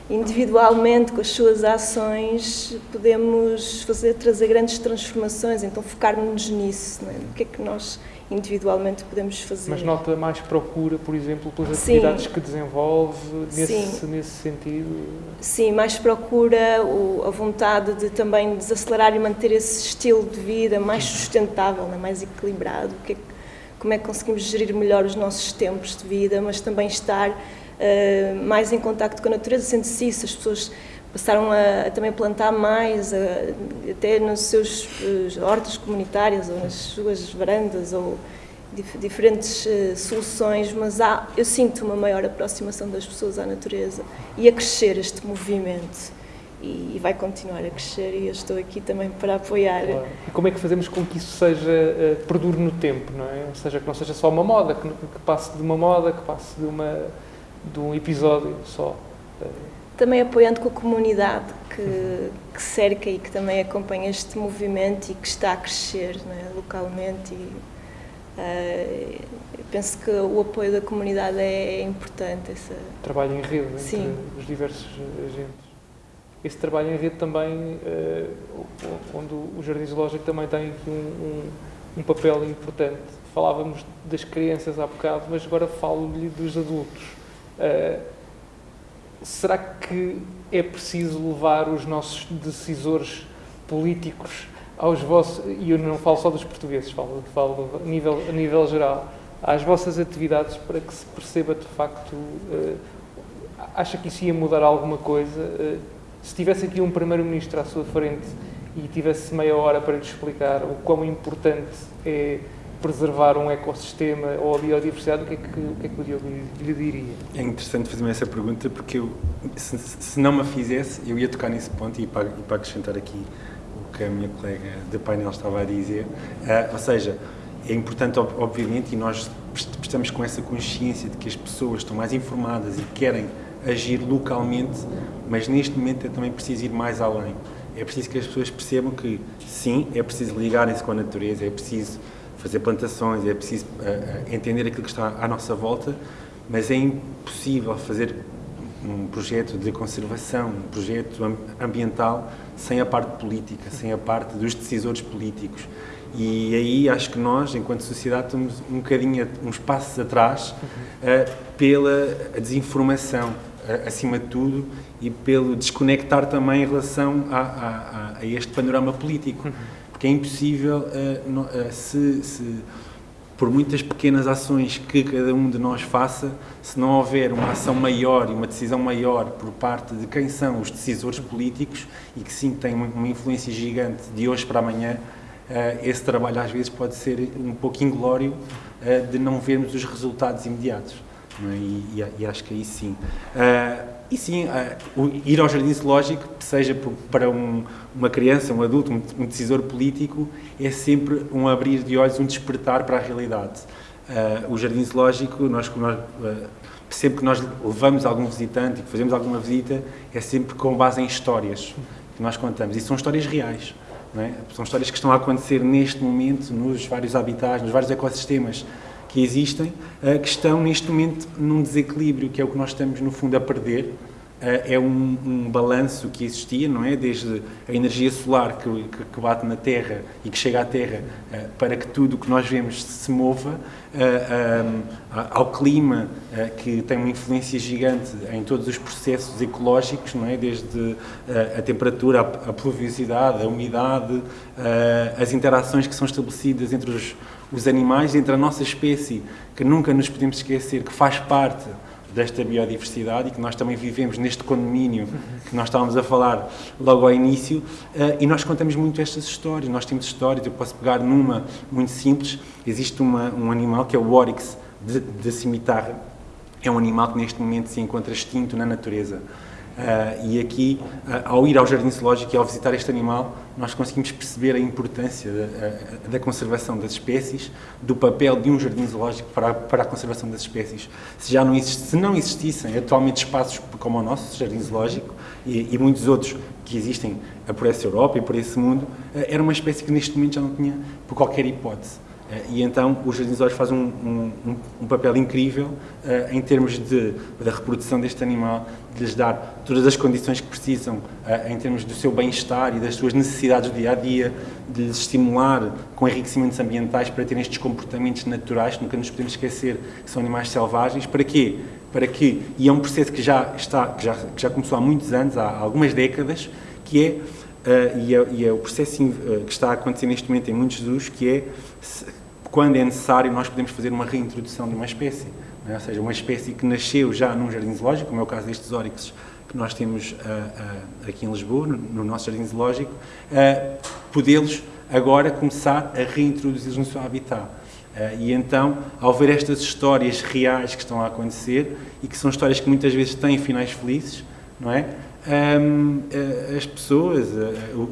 individualmente, com as suas ações, podemos fazer, trazer grandes transformações, então focarmos nisso, é? o que é que nós individualmente podemos fazer. Mas nota mais procura, por exemplo, pelas Sim. atividades que desenvolve nesse, nesse sentido? Sim, mais procura, o, a vontade de também desacelerar e manter esse estilo de vida mais sustentável, né, mais equilibrado, que é, como é que conseguimos gerir melhor os nossos tempos de vida, mas também estar uh, mais em contacto com a natureza, sendo-se isso, as pessoas passaram a, a, também plantar mais, a, até nas suas uh, hortas comunitárias ou nas suas varandas ou dif diferentes uh, soluções, mas há, eu sinto uma maior aproximação das pessoas à natureza e a crescer este movimento. E, vai continuar a crescer e eu estou aqui também para apoiar. Claro. E como é que fazemos com que isso seja, uh, perdure no tempo, não é? Ou seja, que não seja só uma moda, que, que passe de uma moda, que passe de, uma, de um episódio só também apoiando com a comunidade que, que, cerca e que também acompanha este movimento e que está a crescer é, localmente. E, uh, penso que o apoio da comunidade é, é importante. Essa... Trabalho em rede Sim. entre os diversos agentes. Esse trabalho em rede também, uh, onde o Jardim Zoológico também tem aqui um, um, um papel importante. Falávamos das crianças há bocado, mas agora falo-lhe dos adultos. Uh, será que é preciso levar os nossos decisores políticos aos vossos, e eu não falo só dos portugueses, falo, falo a, nível, a nível geral, às vossas atividades para que se perceba de facto, uh, acha que isso ia mudar alguma coisa? Uh, se tivesse aqui um Primeiro-Ministro à sua frente e tivesse meia hora para lhe explicar o quão importante é preservar um ecossistema ou a biodiversidade, o que é que o, que é que o Diogo lhe diria? É interessante fazer-me essa pergunta porque eu, se, se, não me fizesse, eu ia tocar nesse ponto e para, e para acrescentar aqui o que a minha colega de painel estava a dizer. Uh, ou seja, é importante, obviamente, e nós estamos com essa consciência de que as pessoas estão mais informadas e querem agir localmente, mas neste momento é também preciso ir mais além. É preciso que as pessoas percebam que, sim, é preciso ligarem-se com a natureza, é preciso fazer plantações, é preciso uh, entender aquilo que está à nossa volta, mas é impossível fazer um projeto de conservação, um projeto ambiental sem a parte política, sem a parte dos decisores políticos. E aí acho que nós, enquanto sociedade, estamos um bocadinho, uns passos atrás uh, pela desinformação, acima de tudo, e pelo desconectar também em relação a, a, a este panorama político que é impossível, uh, se, se, por muitas pequenas ações que cada um de nós faça, se não houver uma ação maior e uma decisão maior por parte de quem são os decisores políticos e que sim têm uma influência gigante de hoje para amanhã, uh, esse trabalho às vezes pode ser um pouco inglório de não vermos os resultados imediatos. É? E, acho que aí sim. E sim, ir ao jardim zoológico, seja para um, uma criança, um adulto, um, decisor político, é sempre um abrir de olhos, um despertar para a realidade. o jardim zoológico, nós, nós sempre que nós levamos algum visitante e que fazemos alguma visita, é sempre com base em histórias que nós contamos. E são histórias reais. É? São histórias que estão a acontecer neste momento nos vários habitats, nos vários ecossistemas que existem, uh, que estão neste momento num desequilíbrio, que é o que nós estamos, no fundo, a perder. Uh, é um, um balanço que existia, não é? Desde a energia solar que, que, que bate na Terra e que chega à Terra uh, para que tudo o que nós vemos se mova, ao clima que tem uma influência gigante em todos os processos ecológicos, não é? Desde a temperatura, a, a pluviosidade, a umidade, as interações que são estabelecidas entre os os animais, entre a nossa espécie, que nunca nos podemos esquecer que faz parte desta biodiversidade e que nós também vivemos neste condomínio que nós estávamos a falar logo ao início, uh, e nós contamos muito estas histórias. Nós temos histórias, eu posso pegar numa muito simples. Existe uma, um animal que é o Oryx de cimitarra. É um animal que neste momento se encontra extinto na natureza. Uh, e aqui, uh, ao ir ao Jardim Zoológico e ao visitar este animal, nós conseguimos perceber a importância da, uh, da, conservação das espécies, do papel de um Jardim Zoológico para a, para a conservação das espécies. Se, já não, exist, se não existissem atualmente espaços como o nosso Jardim Zoológico e, e muitos outros que existem por essa Europa e por esse mundo, era uma espécie que neste momento já não tinha por qualquer hipótese. Eh, e então os jardins fazem um, um, um, papel incrível uh, em termos de, da reprodução deste animal, de lhes dar todas as condições que precisam uh, em termos do seu bem-estar e das suas necessidades do dia a dia, de lhes estimular com enriquecimentos ambientais para terem estes comportamentos naturais, nunca nos podemos esquecer que são animais selvagens. Para quê? Para que, e é um processo que já, está, que já, que já começou há muitos anos, há algumas décadas, que é Uh, e, é, e, é, o processo que está a acontecer neste momento em muitos zoos, que é quando é necessário, nós podemos fazer uma reintrodução de uma espécie. É? Ou seja, uma espécie que nasceu já num jardim zoológico, como é o caso destes órixes que nós temos uh, uh, aqui em Lisboa, no, no nosso jardim zoológico, uh, podê-los agora começar a reintroduzir no seu habitat. e então, ao ver estas histórias reais que estão a acontecer, e que são histórias que muitas vezes têm finais felizes, não é? Um, as pessoas,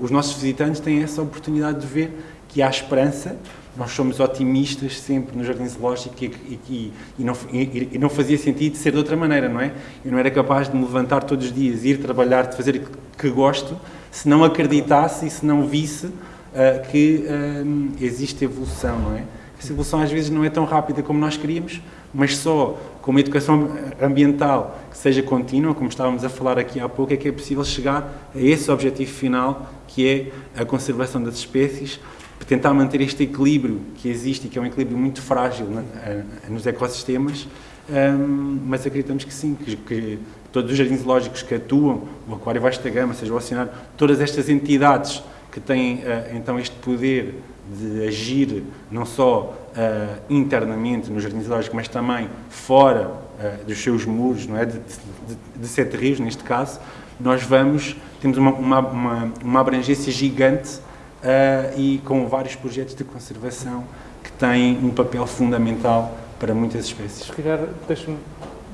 os nossos visitantes têm essa oportunidade de ver que há esperança nós somos otimistas sempre no Jardim Zoológico e, e, e, não, e, não, fazia sentido ser de outra maneira, não é? Eu não era capaz de me levantar todos os dias, ir trabalhar, de fazer o que gosto, se não acreditasse e se não visse uh, que uh, existe evolução, não é? Essa evolução às vezes não é tão rápida como nós queríamos, mas só com uma educação ambiental que seja contínua, como estávamos a falar aqui há pouco, é que é possível chegar a esse objetivo final, que é a conservação das espécies, tentar manter este equilíbrio que existe e que é um equilíbrio muito frágil né, nos ecossistemas, um, mas acreditamos que sim, que, que, todos os jardins zoológicos que atuam, o Aquário Vasta Gama, seja o Oceanário, todas estas entidades que têm uh, então este poder de agir não só uh, internamente nos jardins zoológicos, mas também fora uh, dos seus muros, não é? de, de, de Sete Rios, neste caso, nós vamos, temos uma, uma, uma, uma abrangência gigante e com vários projetos de conservação que têm um papel fundamental para muitas espécies. Se calhar, deixe-me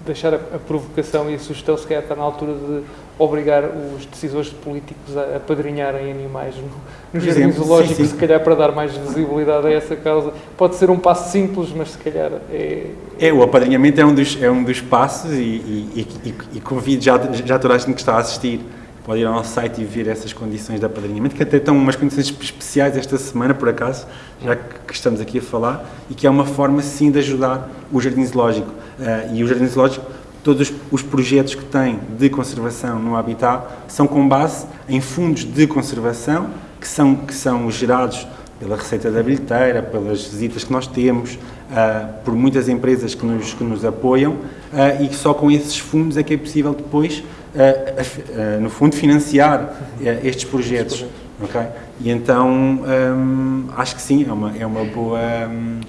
deixar a, a, provocação e a sugestão, se calhar está na altura de obrigar os decisores políticos a apadrinharem animais no, nos jardins zoológicos, se calhar para dar mais visibilidade a essa causa. Pode ser um passo simples, mas se calhar é... É, o apadrinhamento é um dos, é um dos passos e, e, e, e convido já, já toda a gente que está a assistir pode ir ao nosso site e ver essas condições de apadrinhamento, que até estão umas condições especiais esta semana, por acaso, já que estamos aqui a falar, e que é uma forma, sim, de ajudar o Jardim Zoológico. Uh, e o Jardim Zoológico, todos os projetos que tem de conservação no habitat são com base em fundos de conservação que são, que são gerados pela receita da bilheteira, pelas visitas que nós temos, uh, por muitas empresas que nos, que nos apoiam, uh, e que só com esses fundos é que é possível depois no fundo, financiar eh, estes projetos. Okay? E então, um, acho que sim, é uma, é uma boa,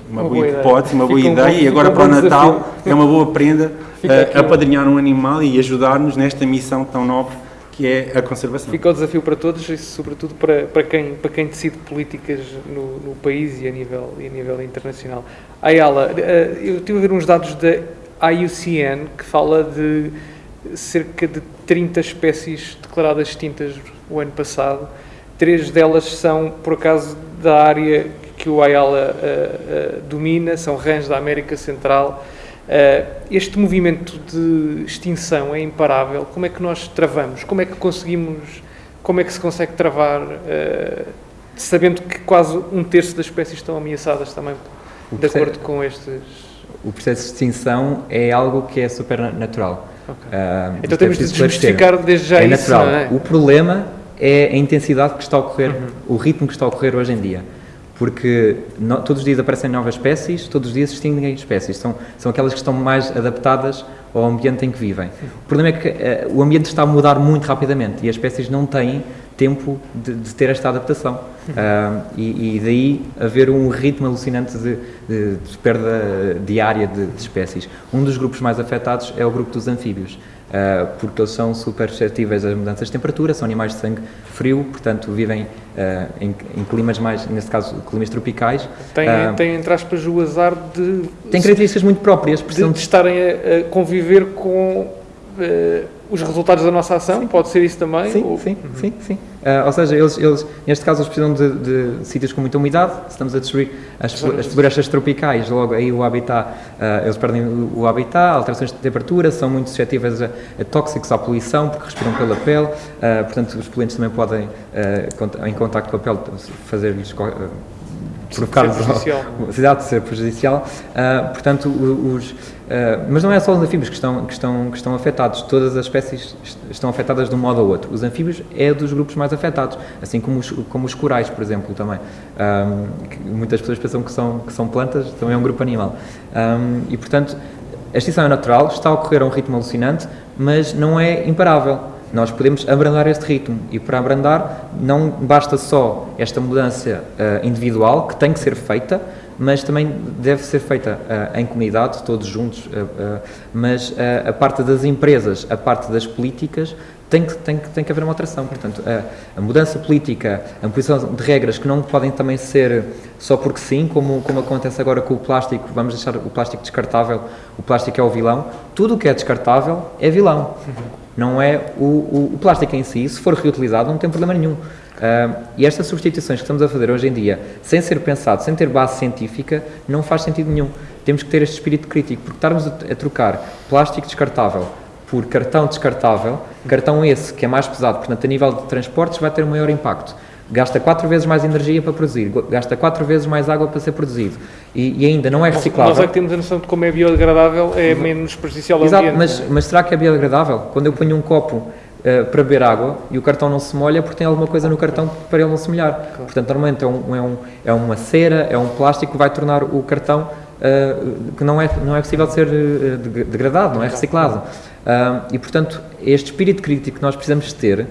uma, uma boa, boa hipótese, uma boa ideia. Um, e agora para o Natal desafio. é uma boa prenda uh, apadrinhar um animal e ajudar-nos nesta missão tão nobre que é a conservação. Fica o desafio para todos e, sobretudo, para, para, quem, para quem decide políticas no, no país e a nível, e a nível internacional. Ayala, eu estive a ver uns dados da IUCN que fala de cerca de 30 espécies declaradas extintas o ano passado. Três delas são, por acaso, da área que o Ayala uh, uh, domina, são rãs da América Central. Uh, este movimento de extinção é imparável. Como é que nós travamos? Como é que conseguimos, como é que se consegue travar, sabendo que quase um terço das espécies estão ameaçadas também, de acordo com estes... O processo de extinção é algo que é super Okay. então é temos de desmistificar desde já é isso. Natural. É? O problema é a intensidade que está a ocorrer, uhum. o ritmo que está a ocorrer hoje em dia. Porque no, todos os dias aparecem novas espécies, todos os dias se extinguem espécies. São, são aquelas que estão mais adaptadas ao ambiente em que vivem. O problema é que uh, o ambiente está a mudar muito rapidamente e as espécies não têm tempo de, de ter esta adaptação. Uh, e, e, daí haver um ritmo alucinante de, de, de perda diária de, espécies. Um dos grupos mais afetados é o grupo dos anfíbios. Uh, porque eles são super suscetíveis às mudanças de temperatura, são animais de sangue frio, portanto vivem uh, em, em, climas mais, neste caso, climas tropicais. Tem, uh, tem entre aspas, o azar de... Tem características muito próprias. De, de estarem a, a, conviver com os resultados da nossa ação, sim. pode ser isso também? Sim, ou... sim, uhum. sim, sim. Uh, ou seja, eles, eles, neste caso, eles precisam de, de sítios com muita umidade, estamos a destruir as, as florestas tropicais, logo aí o habitat, uh, eles perdem o, o habitat, alterações de temperatura, são muito suscetíveis a, a tóxicos, à poluição, porque respiram pela pele, uh, portanto, os poluentes também podem, em contacto com a pele, fazer-lhes necessidade de ser prejudicial. <laughs> Uh, portanto, os, uh, mas não é só os anfíbios que estão, que, estão, que estão afetados, todas as espécies estão afetadas de um modo ou outro. Os anfíbios é dos grupos mais afetados, assim como os, como os corais, por exemplo, também. Um, muitas pessoas pensam que são, que são plantas, também é um grupo animal. Um, e, portanto, a extinção é natural, está a ocorrer a um ritmo alucinante, mas não é imparável nós podemos abrandar este ritmo e para abrandar não basta só esta mudança uh, individual que tem que ser feita, mas também deve ser feita uh, em comunidade, todos juntos, uh, mas a parte das empresas, a parte das políticas tem que, tem que, tem que haver uma alteração. Portanto, a, a, mudança política, a imposição de regras que não podem também ser só porque sim, como, como acontece agora com o plástico, vamos deixar o plástico descartável, o plástico é o vilão, tudo o que é descartável é vilão. Não é o, o, o plástico em si, se for reutilizado, não tem problema nenhum. Uh, e estas substituições que estamos a fazer hoje em dia, sem ser pensado, sem ter base científica, não faz sentido nenhum. Temos que ter este espírito crítico, porque estarmos a, a trocar plástico descartável por cartão descartável, cartão esse que é mais pesado, portanto, a nível de transportes vai ter um maior impacto. Gasta quatro vezes mais energia para produzir, gasta quatro vezes mais água para ser produzido e, e ainda não é reciclável. Nós é que temos a noção de como é biodegradável, é menos prejudicial ao Exato, ambiente. Mas, mas será que é biodegradável? Quando eu ponho um copo Uh, para beber água e o cartão não se molha porque tem alguma coisa no cartão para ele não se molhar. Claro. Portanto, normalmente é, um, é, um, é, uma cera, é um plástico que vai tornar o cartão uh, que não é, não é possível de ser uh, degradado, não é reciclado. e, portanto, este espírito crítico que nós precisamos ter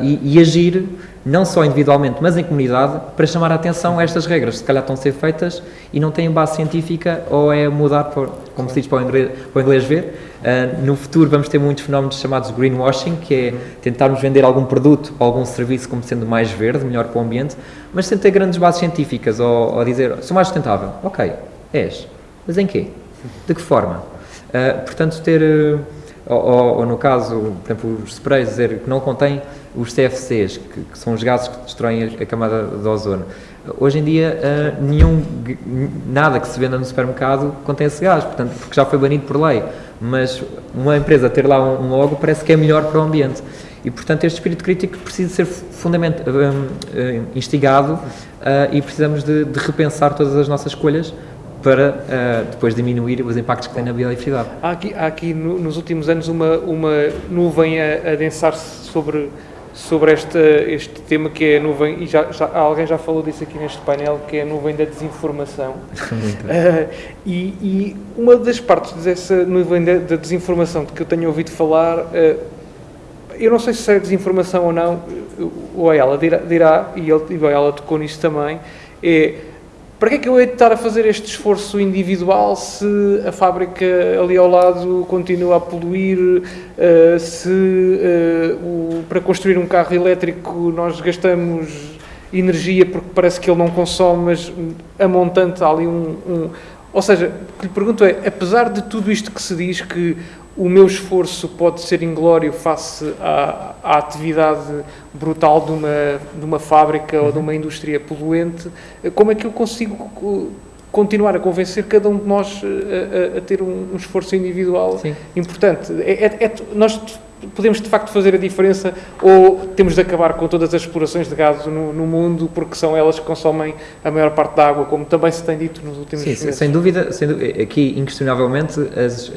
e, e agir não só individualmente, mas em comunidade, para chamar a atenção a estas regras. Se calhar estão a ser feitas e não têm base científica ou é mudar, por, como se diz para o inglês, para o inglês ver. Uh, no futuro vamos ter muitos fenómenos chamados greenwashing, que é tentarmos vender algum produto ou algum serviço como sendo mais verde, melhor para o ambiente, mas sem ter grandes bases científicas ou, ou dizer, sou mais sustentável. Ok, és. Mas em quê? De que forma? Uh, portanto, ter... Uh, ou, ou, ou, no caso, por exemplo, os sprays, dizer que não contém os CFCs, que, que são os gases que destroem a, a camada de ozono. Hoje em dia, uh, nenhum, nada que se venda no supermercado contém esse gás, portanto, porque já foi banido por lei. Mas uma empresa ter lá um, um logo parece que é melhor para o ambiente. E, portanto, este espírito crítico precisa ser fundament, uh, instigado uh, e precisamos de, de repensar todas as nossas escolhas para uh, depois diminuir os impactos que tem na biodiversidade. Há aqui, há aqui no, nos últimos anos uma, uma nuvem a, a densar-se sobre, sobre este, este tema que é a nuvem, e já, já, alguém já falou disso aqui neste painel, que é a nuvem da desinformação. <laughs> uh, e, e, uma das partes dessa nuvem da, da, desinformação de que eu tenho ouvido falar, uh, eu não sei se é desinformação ou não, o ela dirá, dirá e, ele, e ela tocou nisso também, é para que é que eu hei de estar a fazer este esforço individual se a fábrica ali ao lado continua a poluir, uh, se o, para construir um carro elétrico nós gastamos energia porque parece que ele não consome, mas a montante há ali um, um... Ou seja, o que lhe pergunto é, apesar de tudo isto que se diz que o meu esforço pode ser inglório face à, à atividade brutal de uma, de uma fábrica ou de uma indústria poluente, como é que eu consigo continuar a convencer cada um de nós a, a, a ter um, um, esforço individual Sim. importante? É, é, é, nós podemos de facto fazer a diferença ou temos de acabar com todas as explorações de gado no, no, mundo porque são elas que consomem a maior parte da água, como também se tem dito nos últimos Sim, meses? sem dúvida, sem dúvida, aqui inquestionavelmente as,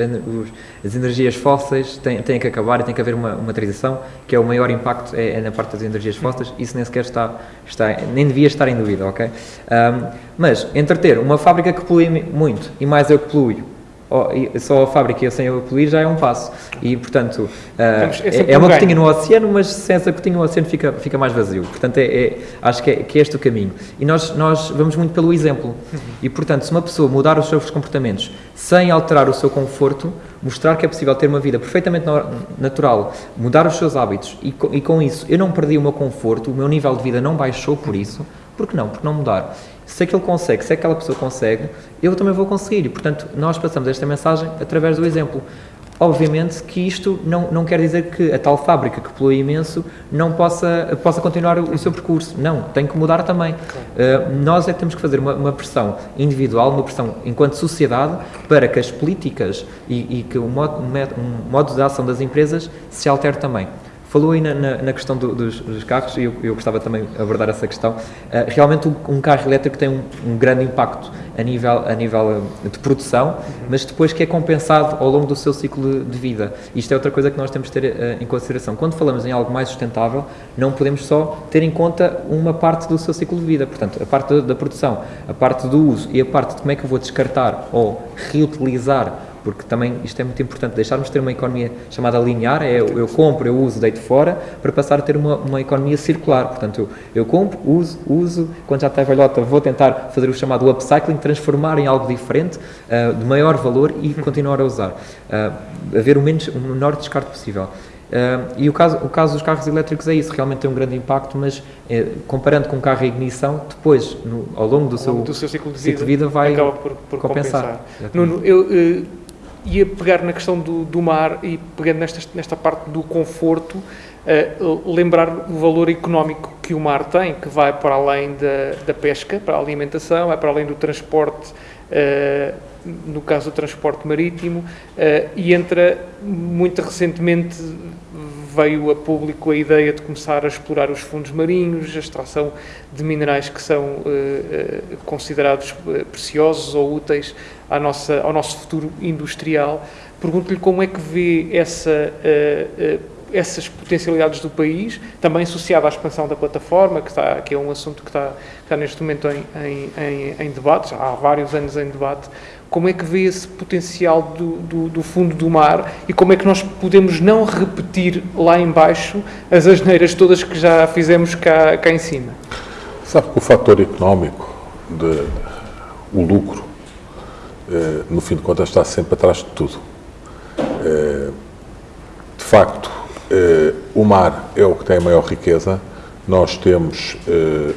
as energias fósseis têm, têm que acabar e tem que haver uma, uma transição, que é o maior impacto é, é na parte das energias fósseis, isso nem sequer está, está nem devia estar em dúvida, ok? Um, mas, entreter uma fábrica que polui muito e mais eu que poluo, só a fábrica e sem eu poluir já é um passo. E, portanto, uh, é, é, uma gotinha no oceano, mas sem essa gotinha no oceano fica, fica mais vazio. Portanto, é, é acho que é, que é este o caminho. E nós, nós vamos muito pelo exemplo. E, portanto, se uma pessoa mudar os seus comportamentos sem alterar o seu conforto, mostrar que é possível ter uma vida perfeitamente natural, mudar os seus hábitos e, e com isso eu não perdi o meu conforto, o meu nível de vida não baixou por isso, por que não? Por não mudar? Se aquele consegue, se aquela pessoa consegue, eu também vou conseguir. E, portanto, nós passamos esta mensagem através do exemplo. Obviamente que isto não, não quer dizer que a tal fábrica que polui imenso não possa, possa continuar o, o seu percurso. Não, tem que mudar também. Uh, nós é que temos que fazer uma, uma, pressão individual, uma pressão enquanto sociedade, para que as políticas e, e que o modo, um modo de ação das empresas se altere também. Falou aí na, na, na questão do, dos, dos, carros, e eu, eu, gostava também de abordar essa questão. Uh, realmente, um, um, carro elétrico tem um, um, grande impacto a nível, a nível eh, de produção, mas depois que é compensado ao longo do seu ciclo de vida. Isto é outra coisa que nós temos de ter uh, em consideração. Quando falamos em algo mais sustentável, não podemos só ter em conta uma parte do seu ciclo de vida. Portanto, a parte da, da produção, a parte do uso e a parte de como é que eu vou descartar ou reutilizar porque também isto é muito importante, deixarmos de ter uma economia chamada linear, é eu, eu compro, eu uso, deito fora, para passar a ter uma, uma economia circular. Portanto, eu, eu compro, uso, uso, quando já está velhota vou tentar fazer o chamado upcycling, transformar em algo diferente, uh, de maior valor e continuar a usar. Uh, haver o, menos, o menor descarte possível. Uh, e o caso, o caso dos carros elétricos é isso, realmente tem um grande impacto, mas eh, comparando com um carro a ignição, depois, no, ao longo do, ao longo seu, do seu ciclo de vida, ciclo de vida vai por, por compensar. compensar. Nuno, eu, uh, ia pegar na questão do, do mar e pegando nesta, nesta parte do conforto, uh, lembrar o valor económico que o mar tem, que vai para além da, da pesca, para a alimentação, vai para além do transporte, uh, no caso do transporte marítimo, uh, e entra muito recentemente veio a público a ideia de começar a explorar os fundos marinhos, a extração de minerais que são uh, considerados preciosos ou úteis à nossa, ao nosso futuro industrial. Pergunto-lhe como é que vê essa, uh, essas potencialidades do país, também associada à expansão da plataforma, que, está, que é um assunto que está, está neste momento em, em, em, debate, já há vários anos em debate. Como é que vê esse potencial do, do, do, fundo do mar e como é que nós podemos não repetir lá embaixo as asneiras todas que já fizemos cá, cá em cima? Sabe que o fator económico, de, o lucro, eh, no fim de contas, está sempre atrás de tudo. Eh, de facto, o mar é o que tem a maior riqueza. Nós temos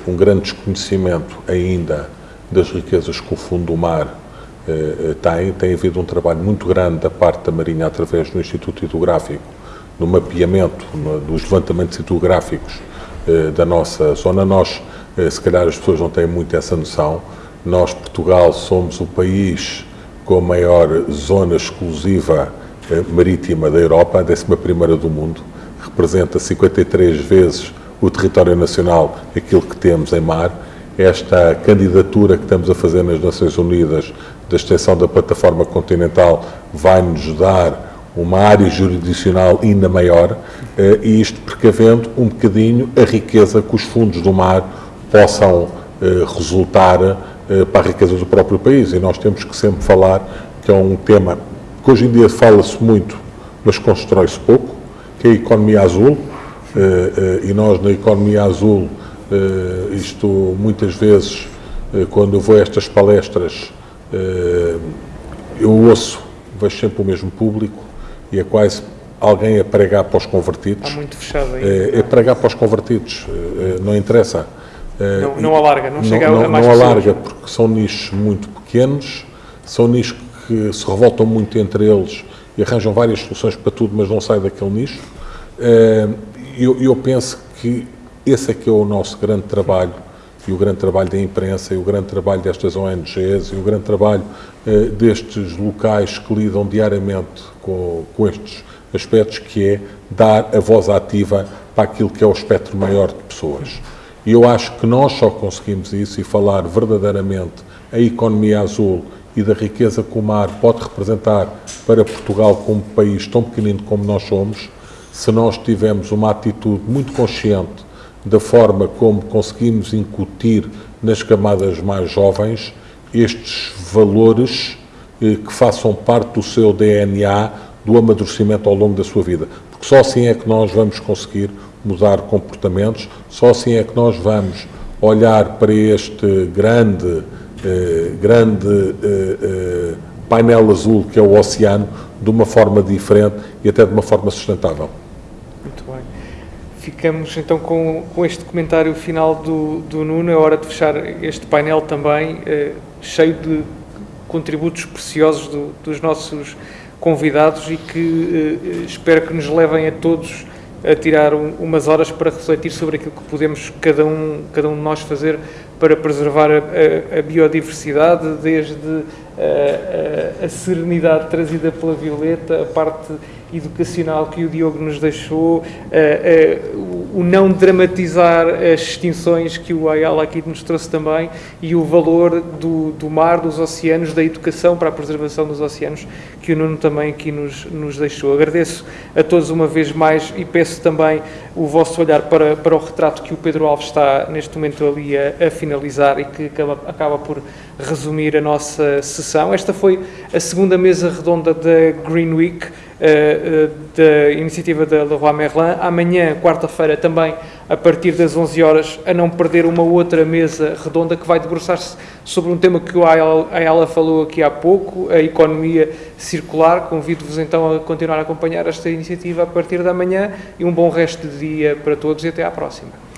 um grande desconhecimento ainda das riquezas que o fundo do mar tem. Tem havido um trabalho muito grande da parte da Marinha através do Instituto Hidrográfico, no mapeamento, dos levantamentos hidrográficos da nossa zona. Nós, se calhar as pessoas não têm muito essa noção, nós, Portugal, somos o país com a maior zona exclusiva eh, marítima da Europa, a 11 do mundo, representa 53 vezes o território nacional, aquilo que temos em mar. Esta candidatura que estamos a fazer nas Nações Unidas da extensão da plataforma continental vai-nos dar uma área jurisdicional ainda maior eh, e isto precavendo um bocadinho a riqueza que os fundos do mar possam eh, resultar eh, para a riqueza do próprio país. E nós temos que sempre falar que é um tema que hoje em dia fala-se muito, mas constrói-se pouco, que é a economia azul. Eh, eh, e nós, na economia azul, isto muitas vezes, quando eu vou a estas palestras, eu ouço, vejo sempre o mesmo público e é quase alguém a pregar para os convertidos. Está muito fechado aí. É, é pregar para os convertidos, não interessa não, não alarga, não chega não, a mais Não alarga, porque são nichos muito pequenos, são nichos que se revoltam muito entre eles e arranjam várias soluções para tudo, mas não sai daquele nicho. Eh, eu, eu penso que esse é que é o nosso grande trabalho e o grande trabalho da imprensa e o grande trabalho destas ONGs e o grande trabalho eh, destes locais que lidam diariamente com, com estes aspectos, que é dar a voz ativa para aquilo que é o espectro maior de pessoas. E eu acho que nós só conseguimos isso e falar verdadeiramente a economia azul e da riqueza que o mar pode representar para Portugal como país tão pequenino como nós somos, se nós tivermos uma atitude muito consciente da forma como conseguimos incutir nas camadas mais jovens estes valores eh, que façam parte do seu DNA, do amadurecimento ao longo da sua vida. Porque só assim é que nós vamos conseguir mudar comportamentos, só assim é que nós vamos olhar para este grande, grande eh, eh, painel azul que é o oceano de uma forma diferente e até de uma forma sustentável. Muito bem. Ficamos então com, com este comentário final do, do Nuno. É hora de fechar este painel também, eh, cheio de contributos preciosos do, dos nossos convidados e que eh, espero que nos levem a todos a tirar um, umas horas para refletir sobre aquilo que podemos cada um, cada um de nós fazer para preservar a, a, a biodiversidade, desde a, a, serenidade trazida pela Violeta, a parte educacional que o Diogo nos deixou, o não dramatizar as extinções que o Ayala aqui nos trouxe também e o valor do, do mar, dos oceanos, da educação para a preservação dos oceanos que o Nuno também aqui nos, nos deixou. Agradeço a todos uma vez mais e peço também o vosso olhar para, para o retrato que o Pedro Alves está neste momento ali a, a finalizar e que acaba, acaba por resumir a nossa sessão. Esta foi a segunda mesa redonda da Green Week, da iniciativa da Leroy Merlin. Amanhã, quarta-feira, também a partir das 11 horas, a não perder uma outra mesa redonda que vai debruçar-se sobre um tema que a Ayala falou aqui há pouco, a economia circular. Convido-vos então a continuar a acompanhar esta iniciativa a partir da manhã e um bom resto de dia para todos e até à próxima.